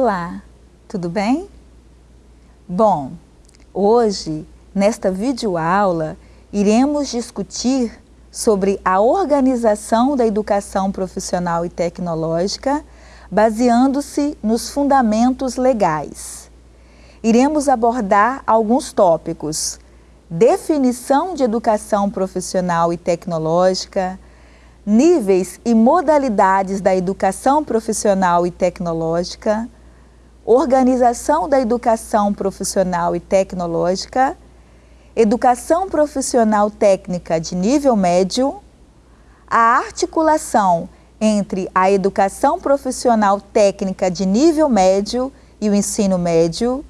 Olá, tudo bem? Bom, hoje, nesta videoaula, iremos discutir sobre a organização da educação profissional e tecnológica, baseando-se nos fundamentos legais. Iremos abordar alguns tópicos, definição de educação profissional e tecnológica, níveis e modalidades da educação profissional e tecnológica, organização da educação profissional e tecnológica, educação profissional técnica de nível médio, a articulação entre a educação profissional técnica de nível médio e o ensino médio,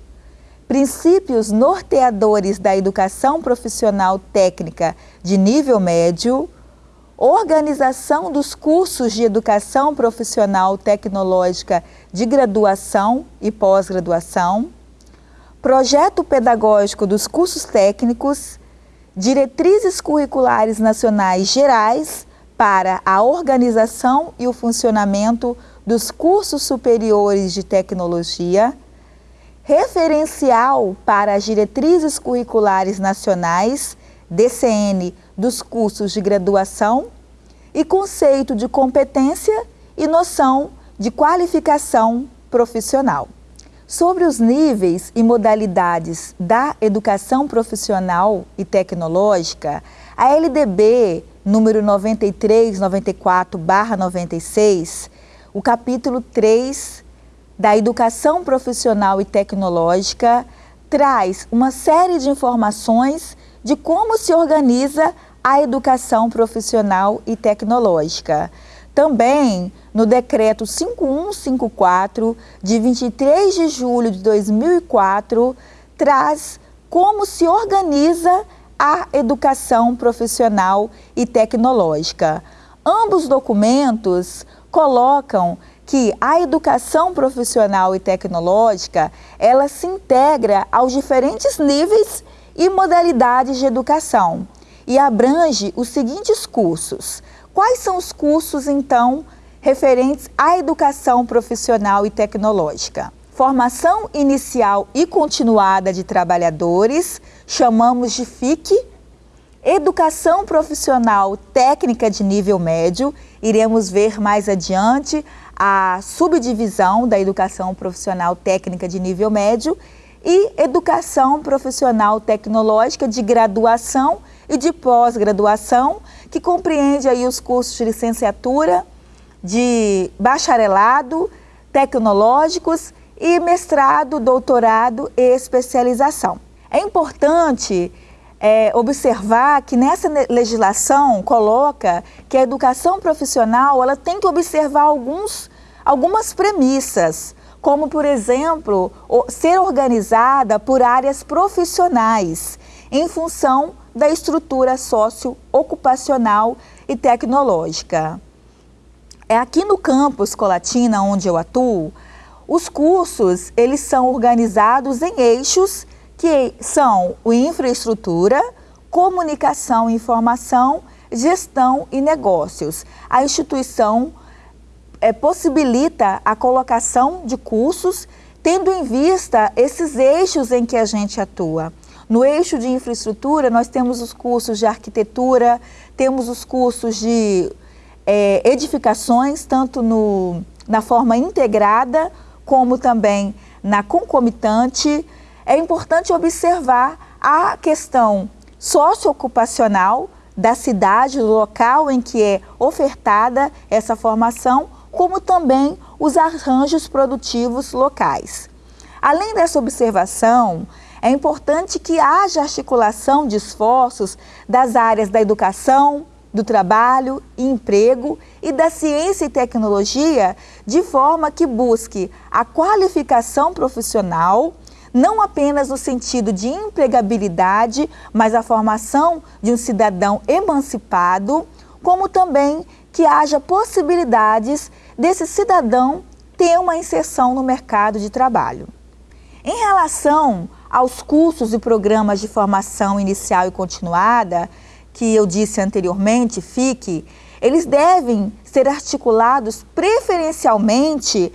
princípios norteadores da educação profissional técnica de nível médio, organização dos cursos de educação profissional tecnológica de graduação e pós-graduação, projeto pedagógico dos cursos técnicos, diretrizes curriculares nacionais gerais para a organização e o funcionamento dos cursos superiores de tecnologia, referencial para as diretrizes curriculares nacionais, DCN dos cursos de graduação e conceito de competência e noção de qualificação profissional. Sobre os níveis e modalidades da educação profissional e tecnológica, a LDB número 9394/96, o capítulo 3 da Educação Profissional e Tecnológica traz uma série de informações de como se organiza a educação profissional e tecnológica. Também no decreto 5154 de 23 de julho de 2004 traz como se organiza a educação profissional e tecnológica. Ambos documentos colocam que a educação profissional e tecnológica, ela se integra aos diferentes níveis e modalidades de educação e abrange os seguintes cursos. Quais são os cursos, então, referentes à educação profissional e tecnológica? Formação inicial e continuada de trabalhadores, chamamos de FIC. Educação profissional técnica de nível médio, iremos ver mais adiante a subdivisão da educação profissional técnica de nível médio e educação profissional tecnológica de graduação e de pós-graduação, que compreende aí os cursos de licenciatura, de bacharelado, tecnológicos e mestrado, doutorado e especialização. É importante é, observar que nessa legislação coloca que a educação profissional ela tem que observar alguns, algumas premissas, como, por exemplo, ser organizada por áreas profissionais, em função da estrutura socioocupacional e tecnológica. É aqui no campus Colatina, onde eu atuo, os cursos eles são organizados em eixos que são o infraestrutura, comunicação e informação, gestão e negócios. A instituição é, possibilita a colocação de cursos tendo em vista esses eixos em que a gente atua. No eixo de infraestrutura, nós temos os cursos de arquitetura, temos os cursos de é, edificações, tanto no, na forma integrada, como também na concomitante. É importante observar a questão socioocupacional da cidade, do local em que é ofertada essa formação, como também os arranjos produtivos locais. Além dessa observação, é importante que haja articulação de esforços das áreas da educação, do trabalho e emprego e da ciência e tecnologia de forma que busque a qualificação profissional, não apenas no sentido de empregabilidade, mas a formação de um cidadão emancipado, como também que haja possibilidades desse cidadão ter uma inserção no mercado de trabalho. Em relação aos cursos e programas de formação inicial e continuada, que eu disse anteriormente, FIC, eles devem ser articulados preferencialmente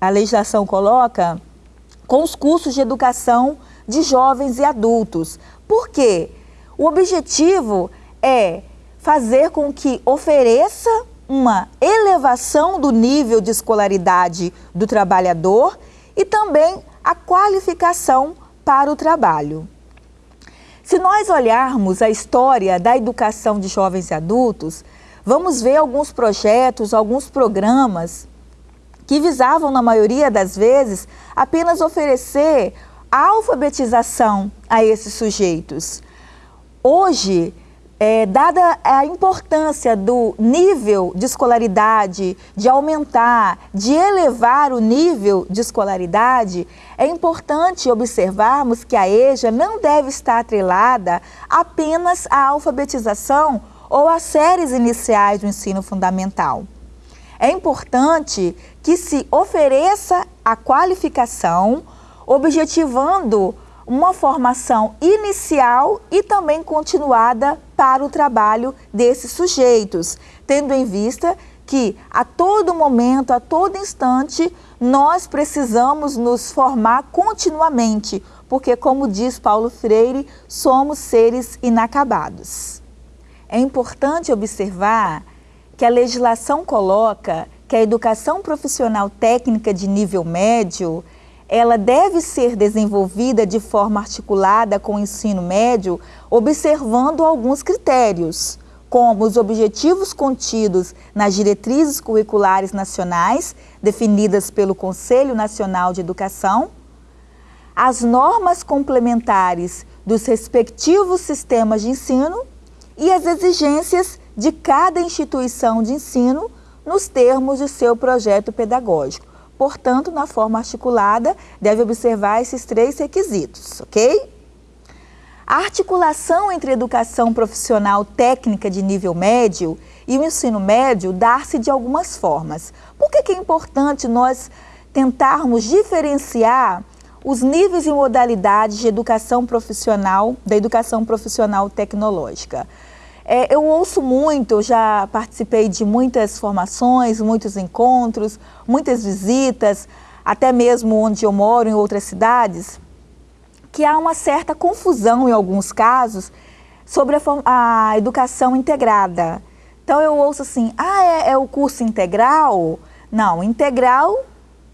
a legislação coloca com os cursos de educação de jovens e adultos. Por quê? O objetivo é fazer com que ofereça uma elevação do nível de escolaridade do trabalhador e também a qualificação para o trabalho. Se nós olharmos a história da educação de jovens e adultos, vamos ver alguns projetos, alguns programas que visavam, na maioria das vezes, apenas oferecer alfabetização a esses sujeitos. Hoje, é, dada a importância do nível de escolaridade, de aumentar, de elevar o nível de escolaridade, é importante observarmos que a EJA não deve estar atrelada apenas à alfabetização ou às séries iniciais do ensino fundamental. É importante que se ofereça a qualificação, objetivando uma formação inicial e também continuada para o trabalho desses sujeitos, tendo em vista que a todo momento, a todo instante, nós precisamos nos formar continuamente, porque, como diz Paulo Freire, somos seres inacabados. É importante observar que a legislação coloca que a educação profissional técnica de nível médio ela deve ser desenvolvida de forma articulada com o ensino médio, observando alguns critérios, como os objetivos contidos nas diretrizes curriculares nacionais, definidas pelo Conselho Nacional de Educação, as normas complementares dos respectivos sistemas de ensino e as exigências de cada instituição de ensino nos termos de seu projeto pedagógico. Portanto, na forma articulada, deve observar esses três requisitos, ok? A articulação entre educação profissional técnica de nível médio e o ensino médio dá-se de algumas formas. Por que, que é importante nós tentarmos diferenciar os níveis e modalidades de educação profissional, da educação profissional tecnológica? É, eu ouço muito, já participei de muitas formações, muitos encontros, muitas visitas, até mesmo onde eu moro, em outras cidades, que há uma certa confusão em alguns casos sobre a, a educação integrada. Então eu ouço assim, ah, é, é o curso integral? Não, integral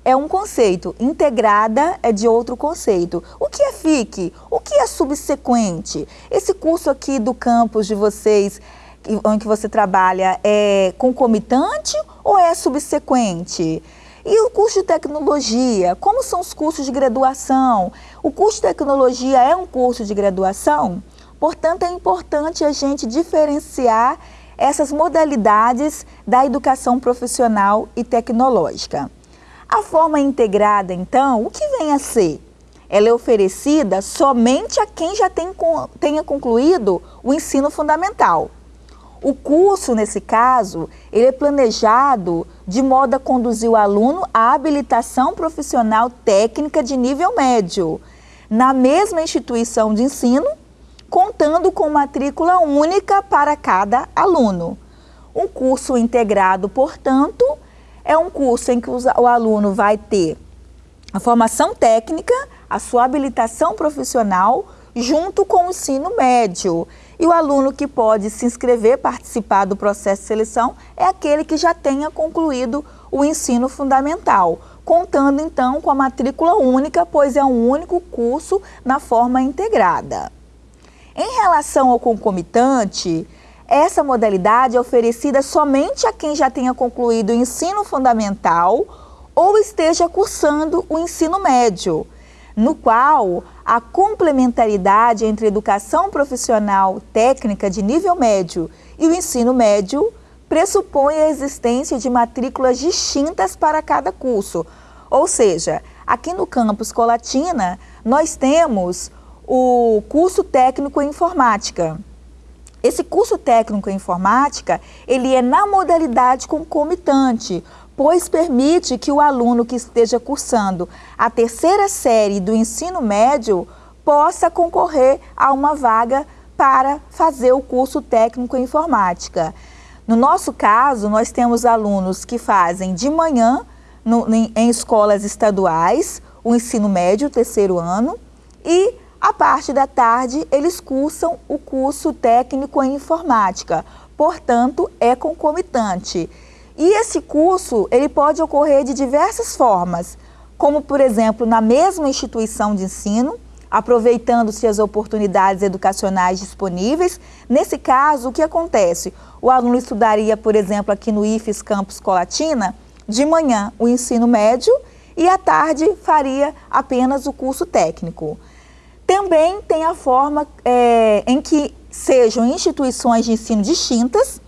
é um conceito, integrada é de outro conceito. O que é FIC? O que é subsequente? Esse curso aqui do campus de vocês, em que você trabalha, é concomitante ou é subsequente? E o curso de tecnologia, como são os cursos de graduação? O curso de tecnologia é um curso de graduação? Portanto, é importante a gente diferenciar essas modalidades da educação profissional e tecnológica. A forma integrada, então, o que vem a ser? Ela é oferecida somente a quem já tem, tenha concluído o ensino fundamental. O curso, nesse caso, ele é planejado de modo a conduzir o aluno à habilitação profissional técnica de nível médio, na mesma instituição de ensino, contando com matrícula única para cada aluno. Um curso integrado, portanto, é um curso em que o aluno vai ter a formação técnica, a sua habilitação profissional, junto com o ensino médio. E o aluno que pode se inscrever, participar do processo de seleção, é aquele que já tenha concluído o ensino fundamental, contando então com a matrícula única, pois é um único curso na forma integrada. Em relação ao concomitante, essa modalidade é oferecida somente a quem já tenha concluído o ensino fundamental ou esteja cursando o ensino médio, no qual a complementaridade entre educação profissional técnica de nível médio e o ensino médio pressupõe a existência de matrículas distintas para cada curso. Ou seja, aqui no campus Colatina, nós temos o curso técnico em informática, esse curso técnico em informática, ele é na modalidade concomitante, pois permite que o aluno que esteja cursando a terceira série do ensino médio possa concorrer a uma vaga para fazer o curso técnico em informática. No nosso caso, nós temos alunos que fazem de manhã no, em, em escolas estaduais, o ensino médio, terceiro ano, e a parte da tarde eles cursam o curso técnico em informática, portanto é concomitante. E esse curso ele pode ocorrer de diversas formas, como por exemplo na mesma instituição de ensino, aproveitando-se as oportunidades educacionais disponíveis. Nesse caso, o que acontece? O aluno estudaria, por exemplo, aqui no IFES Campus Colatina, de manhã o ensino médio e à tarde faria apenas o curso técnico. Também tem a forma é, em que sejam instituições de ensino distintas.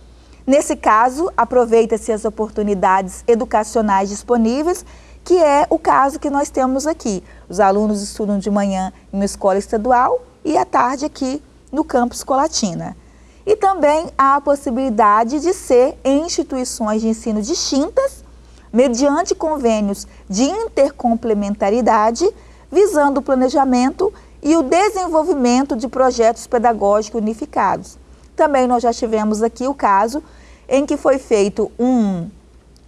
Nesse caso, aproveita-se as oportunidades educacionais disponíveis, que é o caso que nós temos aqui. Os alunos estudam de manhã em uma escola estadual e à tarde aqui no campus Colatina. E também há a possibilidade de ser em instituições de ensino distintas, mediante convênios de intercomplementaridade, visando o planejamento e o desenvolvimento de projetos pedagógicos unificados. Também nós já tivemos aqui o caso em que foi feito um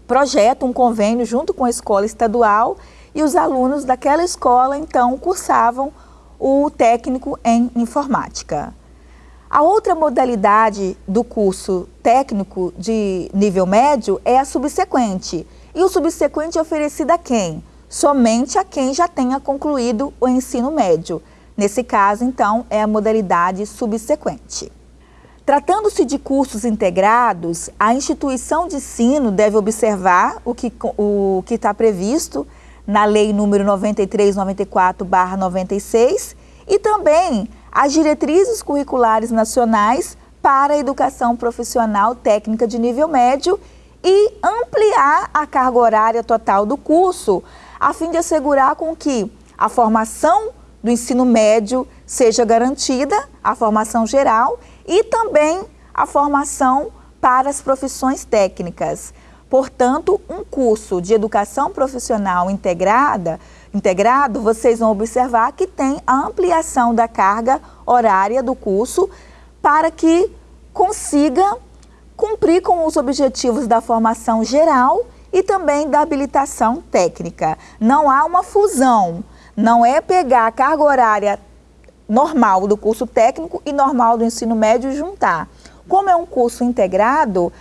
projeto, um convênio junto com a escola estadual e os alunos daquela escola então cursavam o técnico em informática. A outra modalidade do curso técnico de nível médio é a subsequente. E o subsequente é oferecido a quem? Somente a quem já tenha concluído o ensino médio. Nesse caso, então, é a modalidade subsequente. Tratando-se de cursos integrados, a instituição de ensino deve observar o que o está previsto na Lei número 9394-96 e também as diretrizes curriculares nacionais para a educação profissional técnica de nível médio e ampliar a carga horária total do curso, a fim de assegurar com que a formação do ensino médio seja garantida, a formação geral e também a formação para as profissões técnicas. Portanto, um curso de educação profissional integrada, integrado, vocês vão observar que tem a ampliação da carga horária do curso para que consiga cumprir com os objetivos da formação geral e também da habilitação técnica. Não há uma fusão não é pegar a carga horária normal do curso técnico e normal do ensino médio e juntar. Como é um curso integrado,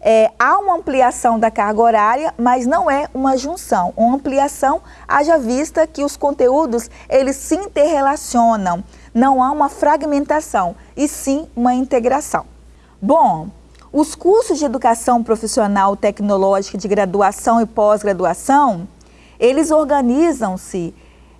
é, há uma ampliação da carga horária, mas não é uma junção. Uma ampliação, haja vista que os conteúdos, eles se interrelacionam. Não há uma fragmentação, e sim uma integração. Bom, os cursos de educação profissional tecnológica de graduação e pós-graduação, eles organizam-se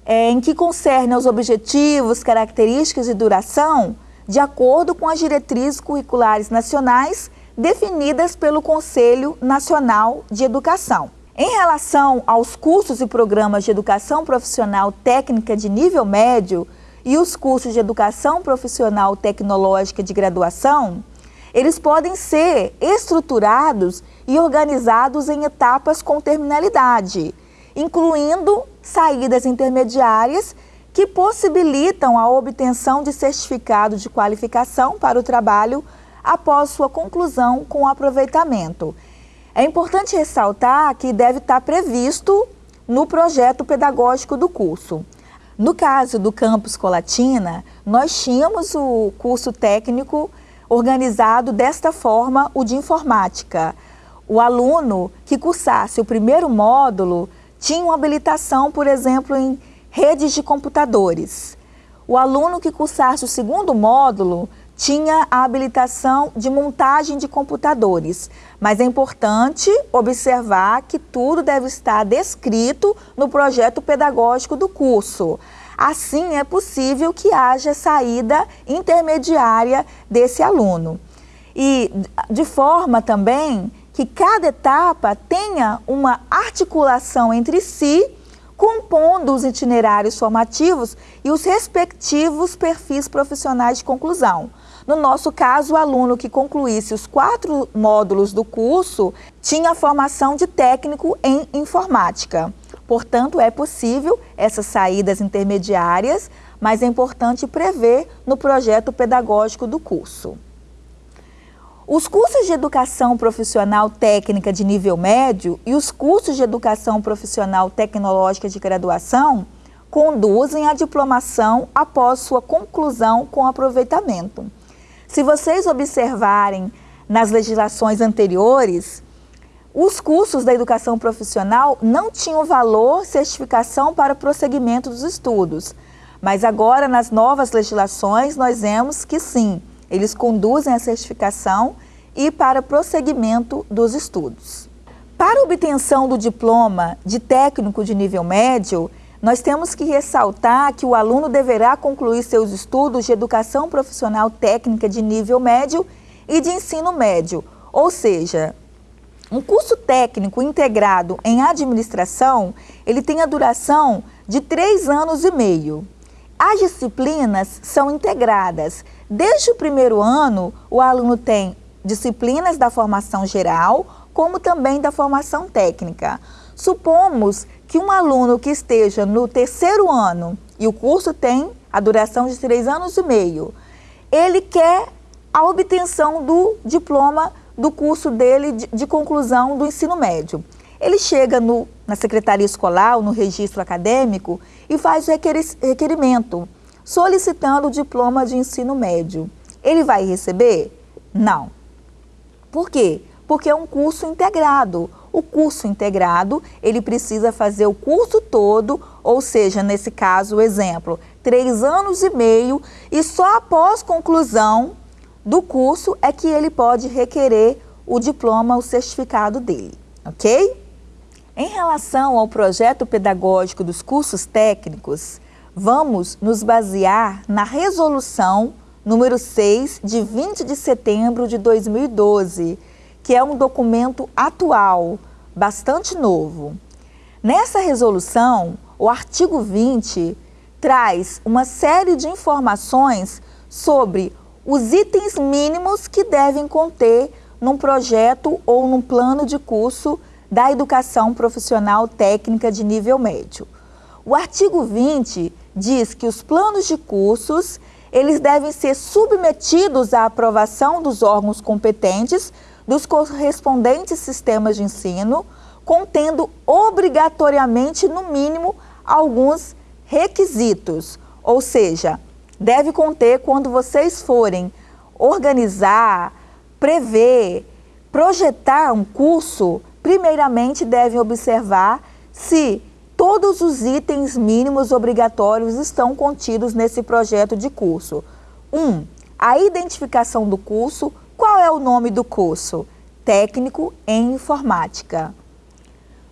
é, em que concerne aos objetivos, características e duração, de acordo com as diretrizes curriculares nacionais definidas pelo Conselho Nacional de Educação. Em relação aos cursos e programas de educação profissional técnica de nível médio e os cursos de educação profissional tecnológica de graduação, eles podem ser estruturados e organizados em etapas com terminalidade, incluindo saídas intermediárias que possibilitam a obtenção de certificado de qualificação para o trabalho após sua conclusão com aproveitamento. É importante ressaltar que deve estar previsto no projeto pedagógico do curso. No caso do campus Colatina, nós tínhamos o curso técnico organizado desta forma, o de informática. O aluno que cursasse o primeiro módulo tinham habilitação, por exemplo, em redes de computadores. O aluno que cursasse o segundo módulo tinha a habilitação de montagem de computadores, mas é importante observar que tudo deve estar descrito no projeto pedagógico do curso. Assim, é possível que haja saída intermediária desse aluno. E de forma também que cada etapa tenha uma articulação entre si, compondo os itinerários formativos e os respectivos perfis profissionais de conclusão. No nosso caso, o aluno que concluísse os quatro módulos do curso tinha formação de técnico em informática. Portanto, é possível essas saídas intermediárias, mas é importante prever no projeto pedagógico do curso. Os cursos de educação profissional técnica de nível médio e os cursos de educação profissional tecnológica de graduação conduzem à diplomação após sua conclusão com aproveitamento. Se vocês observarem nas legislações anteriores, os cursos da educação profissional não tinham valor certificação para prosseguimento dos estudos, mas agora nas novas legislações nós vemos que sim, eles conduzem a certificação e para prosseguimento dos estudos. Para obtenção do diploma de técnico de nível médio, nós temos que ressaltar que o aluno deverá concluir seus estudos de educação profissional técnica de nível médio e de ensino médio, ou seja, um curso técnico integrado em administração, ele tem a duração de três anos e meio. As disciplinas são integradas. Desde o primeiro ano, o aluno tem disciplinas da formação geral, como também da formação técnica. Supomos que um aluno que esteja no terceiro ano, e o curso tem a duração de três anos e meio, ele quer a obtenção do diploma do curso dele de, de conclusão do ensino médio. Ele chega no, na secretaria escolar ou no registro acadêmico e faz o requerimento, solicitando o diploma de ensino médio. Ele vai receber? Não. Por quê? Porque é um curso integrado. O curso integrado, ele precisa fazer o curso todo, ou seja, nesse caso, o exemplo, três anos e meio, e só após conclusão do curso é que ele pode requerer o diploma, o certificado dele, ok? Em relação ao projeto pedagógico dos cursos técnicos, vamos nos basear na resolução número 6 de 20 de setembro de 2012, que é um documento atual, bastante novo. Nessa resolução, o artigo 20 traz uma série de informações sobre os itens mínimos que devem conter num projeto ou num plano de curso da educação profissional técnica de nível médio. O artigo 20 diz que os planos de cursos eles devem ser submetidos à aprovação dos órgãos competentes dos correspondentes sistemas de ensino, contendo obrigatoriamente, no mínimo, alguns requisitos, ou seja, deve conter quando vocês forem organizar, prever, projetar um curso, primeiramente devem observar se todos os itens mínimos obrigatórios estão contidos nesse projeto de curso. 1. Um, a identificação do curso. Qual é o nome do curso? Técnico em Informática.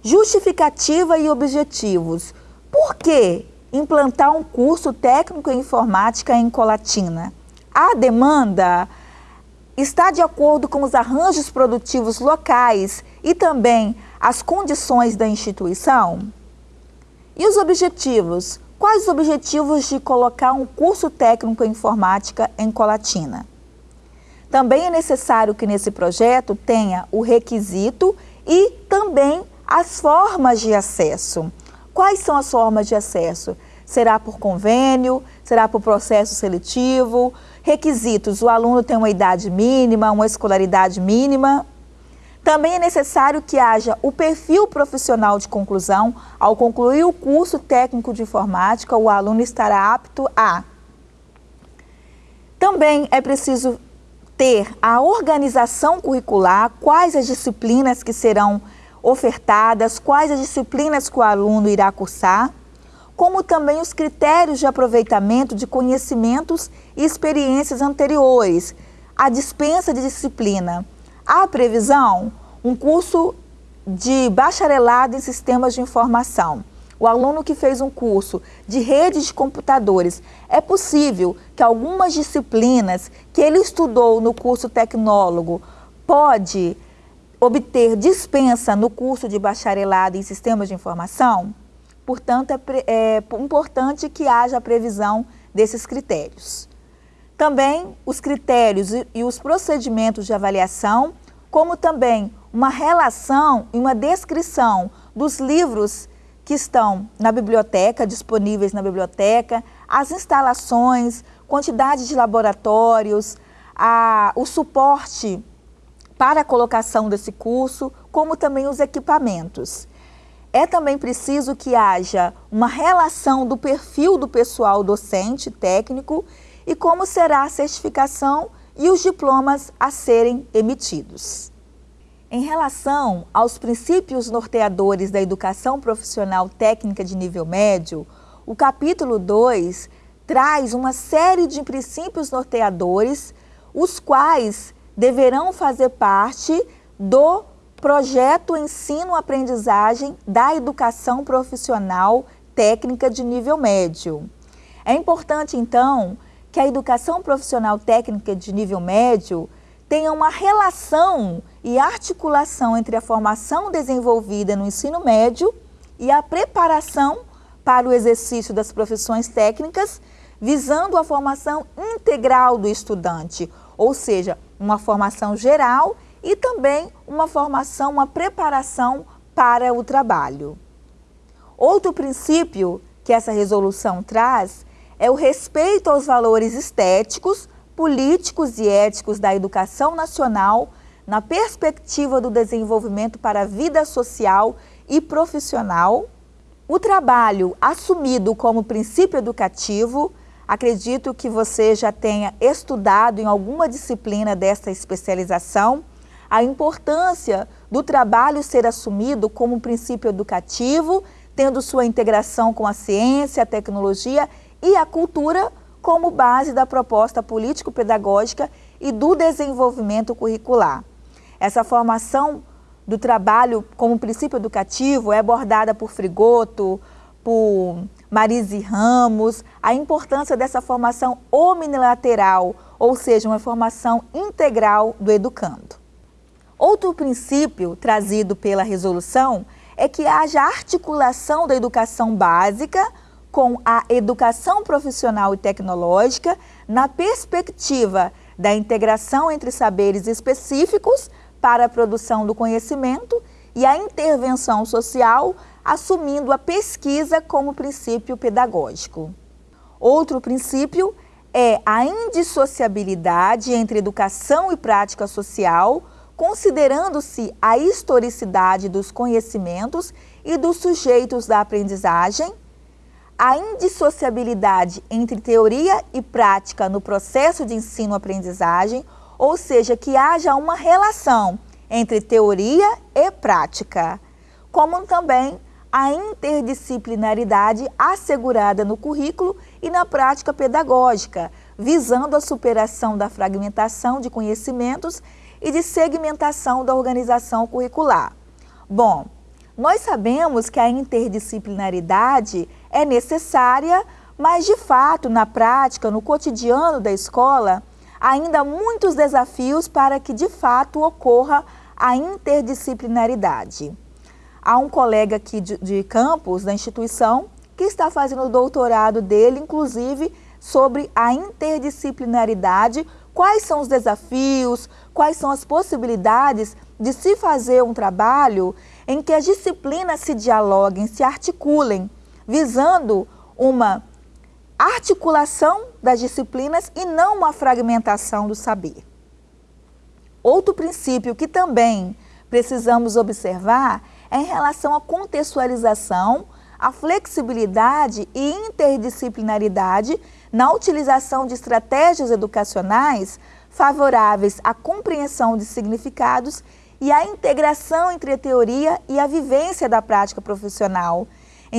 Justificativa e objetivos. Por que implantar um curso técnico em informática em Colatina? A demanda está de acordo com os arranjos produtivos locais e também as condições da instituição? E os objetivos? Quais os objetivos de colocar um curso técnico em informática em Colatina? Também é necessário que nesse projeto tenha o requisito e também as formas de acesso. Quais são as formas de acesso? Será por convênio? Será por processo seletivo? Requisitos, o aluno tem uma idade mínima, uma escolaridade mínima. Também é necessário que haja o perfil profissional de conclusão. Ao concluir o curso técnico de informática, o aluno estará apto a... Também é preciso ter a organização curricular, quais as disciplinas que serão ofertadas, quais as disciplinas que o aluno irá cursar como também os critérios de aproveitamento de conhecimentos e experiências anteriores, a dispensa de disciplina. A previsão, um curso de bacharelado em sistemas de informação. O aluno que fez um curso de redes de computadores, é possível que algumas disciplinas que ele estudou no curso tecnólogo pode obter dispensa no curso de bacharelado em sistemas de informação? Portanto, é, é importante que haja previsão desses critérios. Também os critérios e os procedimentos de avaliação, como também uma relação e uma descrição dos livros que estão na biblioteca, disponíveis na biblioteca, as instalações, quantidade de laboratórios, a, o suporte para a colocação desse curso, como também os equipamentos. É também preciso que haja uma relação do perfil do pessoal docente, técnico, e como será a certificação e os diplomas a serem emitidos. Em relação aos princípios norteadores da educação profissional técnica de nível médio, o capítulo 2 traz uma série de princípios norteadores, os quais deverão fazer parte do projeto ensino-aprendizagem da educação profissional técnica de nível médio. É importante, então, que a educação profissional técnica de nível médio tenha uma relação e articulação entre a formação desenvolvida no ensino médio e a preparação para o exercício das profissões técnicas, visando a formação integral do estudante, ou seja, uma formação geral e também uma formação, uma preparação para o trabalho. Outro princípio que essa resolução traz é o respeito aos valores estéticos, políticos e éticos da educação nacional na perspectiva do desenvolvimento para a vida social e profissional. O trabalho assumido como princípio educativo Acredito que você já tenha estudado em alguma disciplina dessa especialização a importância do trabalho ser assumido como princípio educativo, tendo sua integração com a ciência, a tecnologia e a cultura como base da proposta político-pedagógica e do desenvolvimento curricular. Essa formação do trabalho como princípio educativo é abordada por Frigoto, por Marise Ramos, a importância dessa formação omnilateral, ou seja, uma formação integral do educando. Outro princípio trazido pela resolução é que haja articulação da educação básica com a educação profissional e tecnológica na perspectiva da integração entre saberes específicos para a produção do conhecimento e a intervenção social assumindo a pesquisa como princípio pedagógico. Outro princípio é a indissociabilidade entre educação e prática social, considerando-se a historicidade dos conhecimentos e dos sujeitos da aprendizagem, a indissociabilidade entre teoria e prática no processo de ensino-aprendizagem, ou seja, que haja uma relação entre teoria e prática, como também a interdisciplinaridade assegurada no currículo e na prática pedagógica, visando a superação da fragmentação de conhecimentos e de segmentação da organização curricular. Bom, nós sabemos que a interdisciplinaridade é necessária, mas de fato, na prática, no cotidiano da escola, ainda há muitos desafios para que de fato ocorra a interdisciplinaridade. Há um colega aqui de, de campus, da instituição, que está fazendo o doutorado dele, inclusive, sobre a interdisciplinaridade, quais são os desafios, quais são as possibilidades de se fazer um trabalho em que as disciplinas se dialoguem, se articulem, visando uma articulação das disciplinas e não uma fragmentação do saber. Outro princípio que também precisamos observar é em relação à contextualização, à flexibilidade e interdisciplinaridade na utilização de estratégias educacionais favoráveis à compreensão de significados e à integração entre a teoria e a vivência da prática profissional,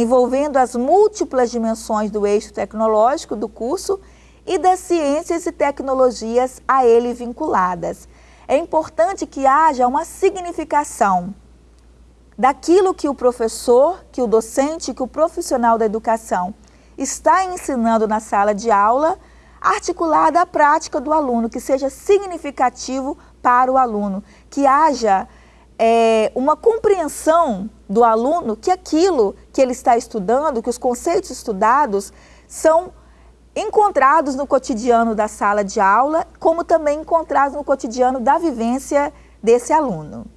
envolvendo as múltiplas dimensões do eixo tecnológico do curso e das ciências e tecnologias a ele vinculadas. É importante que haja uma significação daquilo que o professor, que o docente, que o profissional da educação está ensinando na sala de aula, articulada à prática do aluno, que seja significativo para o aluno, que haja é, uma compreensão do aluno que aquilo que ele está estudando, que os conceitos estudados são encontrados no cotidiano da sala de aula, como também encontrados no cotidiano da vivência desse aluno.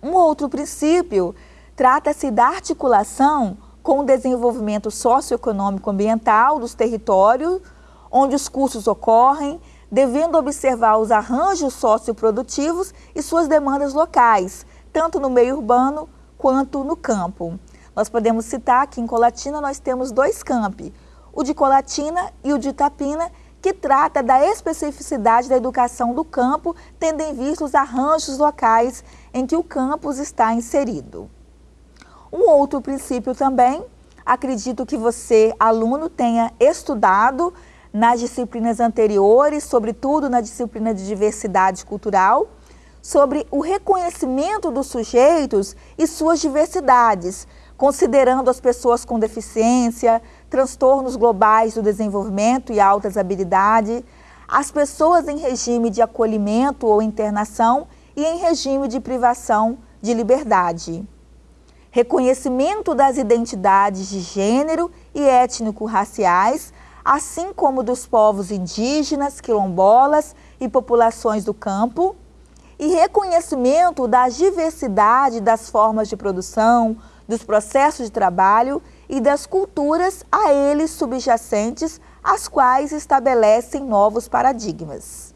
Um outro princípio trata-se da articulação com o desenvolvimento socioeconômico ambiental dos territórios onde os cursos ocorrem, devendo observar os arranjos socioprodutivos e suas demandas locais, tanto no meio urbano quanto no campo. Nós podemos citar que em Colatina nós temos dois campi, o de Colatina e o de Itapina, que trata da especificidade da educação do campo, tendo em vista os arranjos locais em que o campus está inserido. Um outro princípio também, acredito que você, aluno, tenha estudado nas disciplinas anteriores, sobretudo na disciplina de diversidade cultural, sobre o reconhecimento dos sujeitos e suas diversidades, considerando as pessoas com deficiência, transtornos globais do desenvolvimento e altas habilidades, as pessoas em regime de acolhimento ou internação e em regime de privação de liberdade. Reconhecimento das identidades de gênero e étnico-raciais, assim como dos povos indígenas, quilombolas e populações do campo, e reconhecimento da diversidade das formas de produção, dos processos de trabalho e das culturas a eles subjacentes, as quais estabelecem novos paradigmas.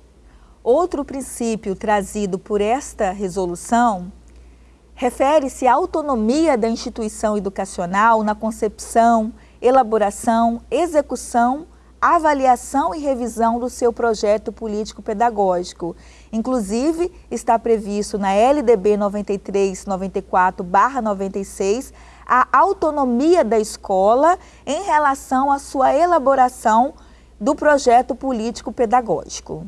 Outro princípio trazido por esta resolução refere-se à autonomia da instituição educacional na concepção, elaboração, execução avaliação e revisão do seu projeto político-pedagógico. Inclusive, está previsto na LDB 9394-96 a autonomia da escola em relação à sua elaboração do projeto político-pedagógico.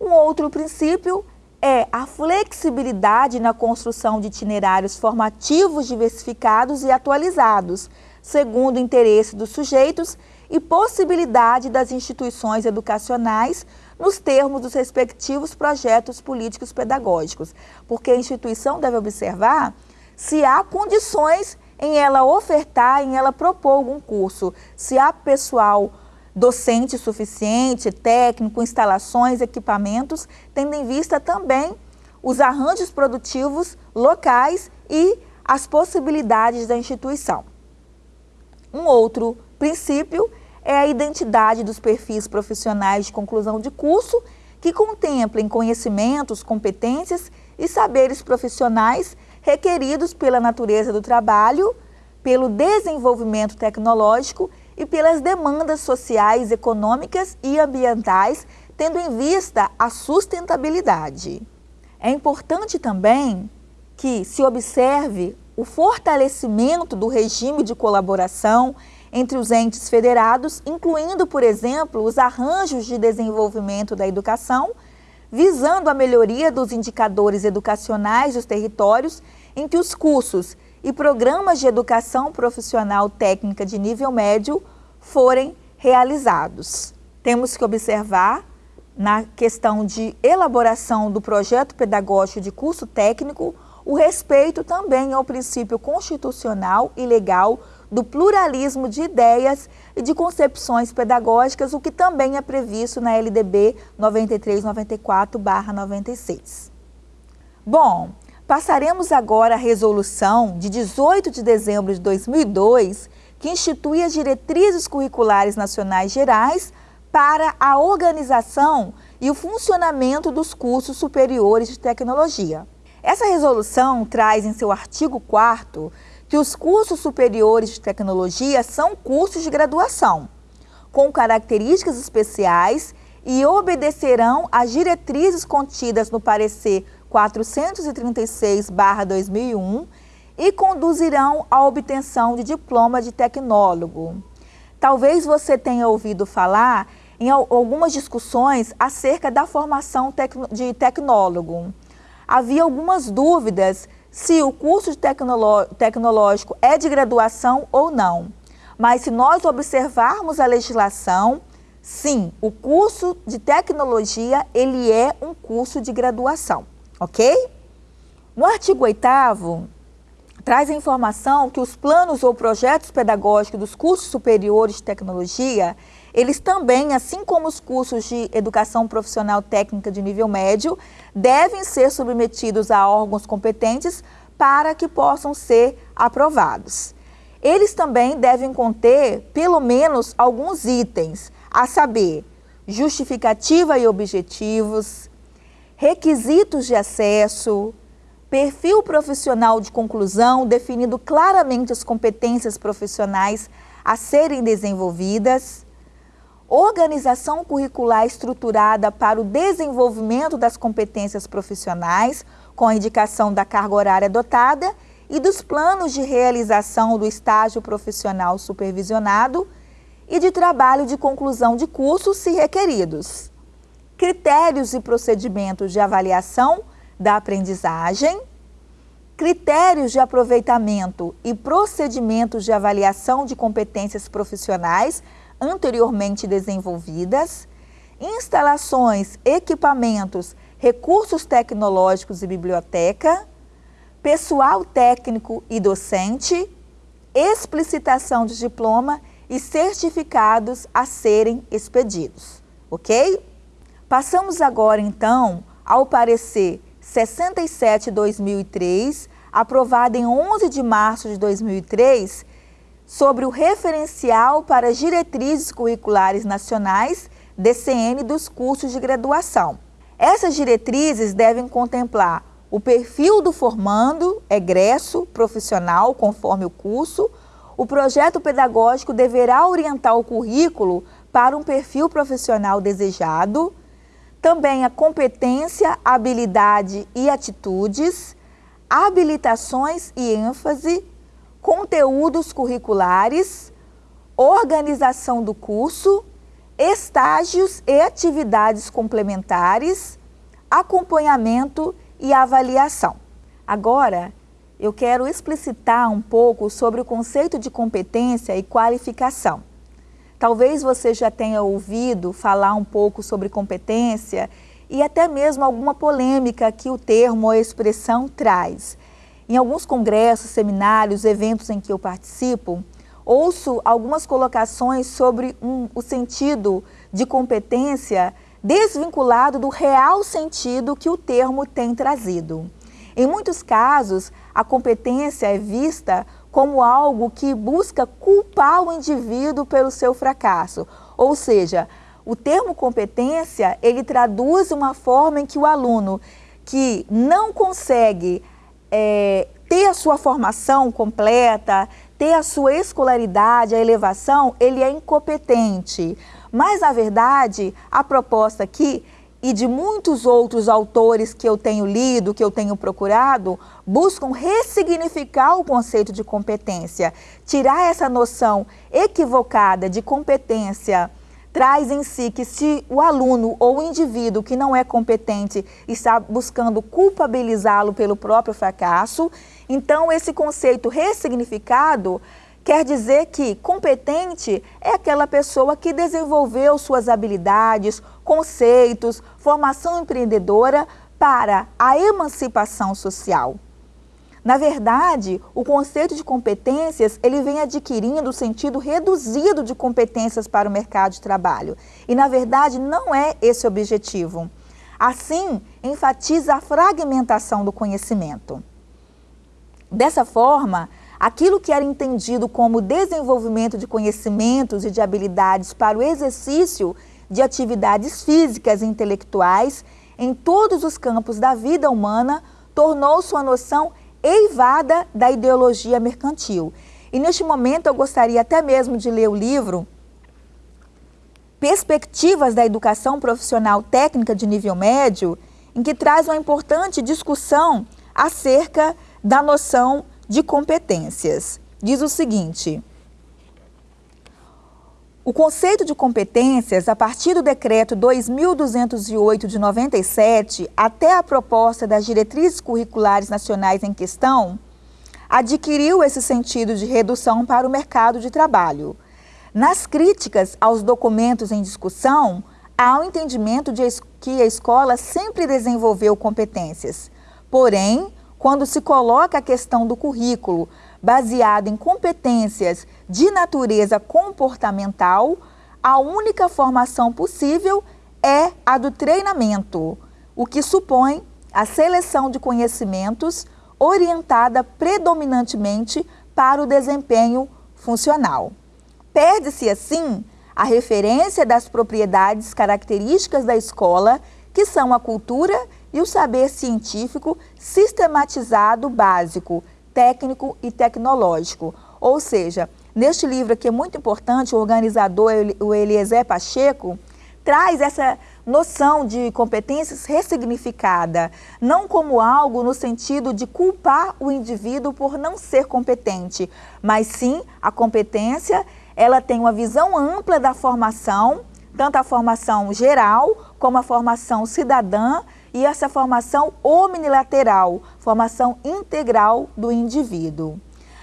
Um outro princípio é a flexibilidade na construção de itinerários formativos diversificados e atualizados, segundo o interesse dos sujeitos e possibilidade das instituições educacionais nos termos dos respectivos projetos políticos pedagógicos, porque a instituição deve observar se há condições em ela ofertar, em ela propor algum curso, se há pessoal docente suficiente, técnico, instalações, equipamentos, tendo em vista também os arranjos produtivos locais e as possibilidades da instituição. Um outro princípio é a identidade dos perfis profissionais de conclusão de curso que contemplem conhecimentos, competências e saberes profissionais requeridos pela natureza do trabalho, pelo desenvolvimento tecnológico e pelas demandas sociais, econômicas e ambientais, tendo em vista a sustentabilidade. É importante também que se observe o fortalecimento do regime de colaboração entre os entes federados, incluindo, por exemplo, os arranjos de desenvolvimento da educação, visando a melhoria dos indicadores educacionais dos territórios em que os cursos e programas de educação profissional técnica de nível médio forem realizados. Temos que observar na questão de elaboração do projeto pedagógico de curso técnico o respeito também ao princípio constitucional e legal do pluralismo de ideias e de concepções pedagógicas, o que também é previsto na LDB 9394-96. Bom, passaremos agora à resolução de 18 de dezembro de 2002, que institui as diretrizes curriculares nacionais gerais para a organização e o funcionamento dos cursos superiores de tecnologia. Essa resolução traz em seu artigo 4 que os cursos superiores de tecnologia são cursos de graduação, com características especiais e obedecerão às diretrizes contidas no parecer 436-2001 e conduzirão à obtenção de diploma de tecnólogo. Talvez você tenha ouvido falar em algumas discussões acerca da formação de tecnólogo havia algumas dúvidas se o curso tecnológico é de graduação ou não. Mas se nós observarmos a legislação, sim, o curso de tecnologia, ele é um curso de graduação, ok? No artigo 8 traz a informação que os planos ou projetos pedagógicos dos cursos superiores de tecnologia, eles também, assim como os cursos de educação profissional técnica de nível médio, devem ser submetidos a órgãos competentes para que possam ser aprovados. Eles também devem conter, pelo menos, alguns itens, a saber, justificativa e objetivos, requisitos de acesso, perfil profissional de conclusão, definindo claramente as competências profissionais a serem desenvolvidas, organização curricular estruturada para o desenvolvimento das competências profissionais, com a indicação da carga horária adotada e dos planos de realização do estágio profissional supervisionado e de trabalho de conclusão de cursos, se requeridos. Critérios e procedimentos de avaliação da aprendizagem, critérios de aproveitamento e procedimentos de avaliação de competências profissionais anteriormente desenvolvidas, instalações, equipamentos, recursos tecnológicos e biblioteca, pessoal técnico e docente, explicitação de diploma e certificados a serem expedidos, ok? Passamos agora, então, ao parecer 67-2003, aprovado em 11 de março de 2003, sobre o referencial para as diretrizes curriculares nacionais DCN dos cursos de graduação. Essas diretrizes devem contemplar o perfil do formando, egresso, profissional, conforme o curso, o projeto pedagógico deverá orientar o currículo para um perfil profissional desejado, também a competência, habilidade e atitudes, habilitações e ênfase, conteúdos curriculares, organização do curso, estágios e atividades complementares, acompanhamento e avaliação. Agora, eu quero explicitar um pouco sobre o conceito de competência e qualificação. Talvez você já tenha ouvido falar um pouco sobre competência e até mesmo alguma polêmica que o termo ou expressão traz. Em alguns congressos, seminários, eventos em que eu participo, ouço algumas colocações sobre um, o sentido de competência desvinculado do real sentido que o termo tem trazido. Em muitos casos, a competência é vista como algo que busca culpar o indivíduo pelo seu fracasso. Ou seja, o termo competência, ele traduz uma forma em que o aluno que não consegue é, ter a sua formação completa, ter a sua escolaridade, a elevação, ele é incompetente. Mas, na verdade, a proposta aqui e de muitos outros autores que eu tenho lido, que eu tenho procurado, buscam ressignificar o conceito de competência, tirar essa noção equivocada de competência traz em si que se o aluno ou o indivíduo que não é competente está buscando culpabilizá-lo pelo próprio fracasso, então esse conceito ressignificado Quer dizer que competente é aquela pessoa que desenvolveu suas habilidades, conceitos, formação empreendedora para a emancipação social. Na verdade, o conceito de competências ele vem adquirindo o sentido reduzido de competências para o mercado de trabalho. E, na verdade, não é esse o objetivo. Assim, enfatiza a fragmentação do conhecimento. Dessa forma, aquilo que era entendido como desenvolvimento de conhecimentos e de habilidades para o exercício de atividades físicas e intelectuais em todos os campos da vida humana tornou sua noção eivada da ideologia mercantil. E neste momento eu gostaria até mesmo de ler o livro Perspectivas da Educação Profissional Técnica de Nível Médio, em que traz uma importante discussão acerca da noção de competências. Diz o seguinte, o conceito de competências, a partir do decreto 2208 de 97 até a proposta das diretrizes curriculares nacionais em questão, adquiriu esse sentido de redução para o mercado de trabalho. Nas críticas aos documentos em discussão, há o um entendimento de que a escola sempre desenvolveu competências. Porém, quando se coloca a questão do currículo baseado em competências de natureza comportamental, a única formação possível é a do treinamento, o que supõe a seleção de conhecimentos orientada predominantemente para o desempenho funcional. Perde-se, assim, a referência das propriedades características da escola, que são a cultura e o saber científico sistematizado básico, técnico e tecnológico. Ou seja, neste livro aqui é muito importante, o organizador, o Eliezer Pacheco, traz essa noção de competências ressignificada, não como algo no sentido de culpar o indivíduo por não ser competente, mas sim a competência, ela tem uma visão ampla da formação, tanto a formação geral como a formação cidadã e essa formação omnilateral, formação integral do indivíduo.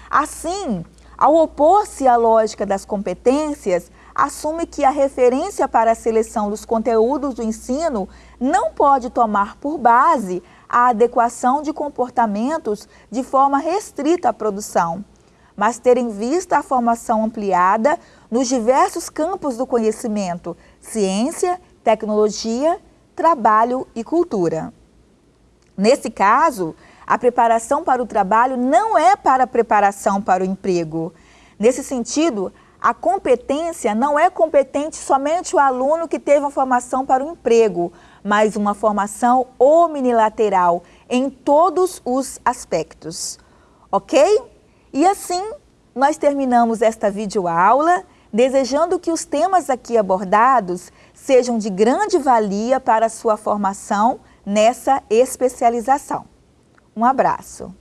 Assim, ao opor-se à lógica das competências, assume que a referência para a seleção dos conteúdos do ensino não pode tomar por base a adequação de comportamentos de forma restrita à produção, mas ter em vista a formação ampliada nos diversos campos do conhecimento, ciência, tecnologia, trabalho e cultura. Nesse caso, a preparação para o trabalho não é para a preparação para o emprego. Nesse sentido, a competência não é competente somente o aluno que teve uma formação para o emprego, mas uma formação omnilateral em todos os aspectos. Ok? E assim, nós terminamos esta videoaula, desejando que os temas aqui abordados sejam de grande valia para a sua formação nessa especialização. Um abraço.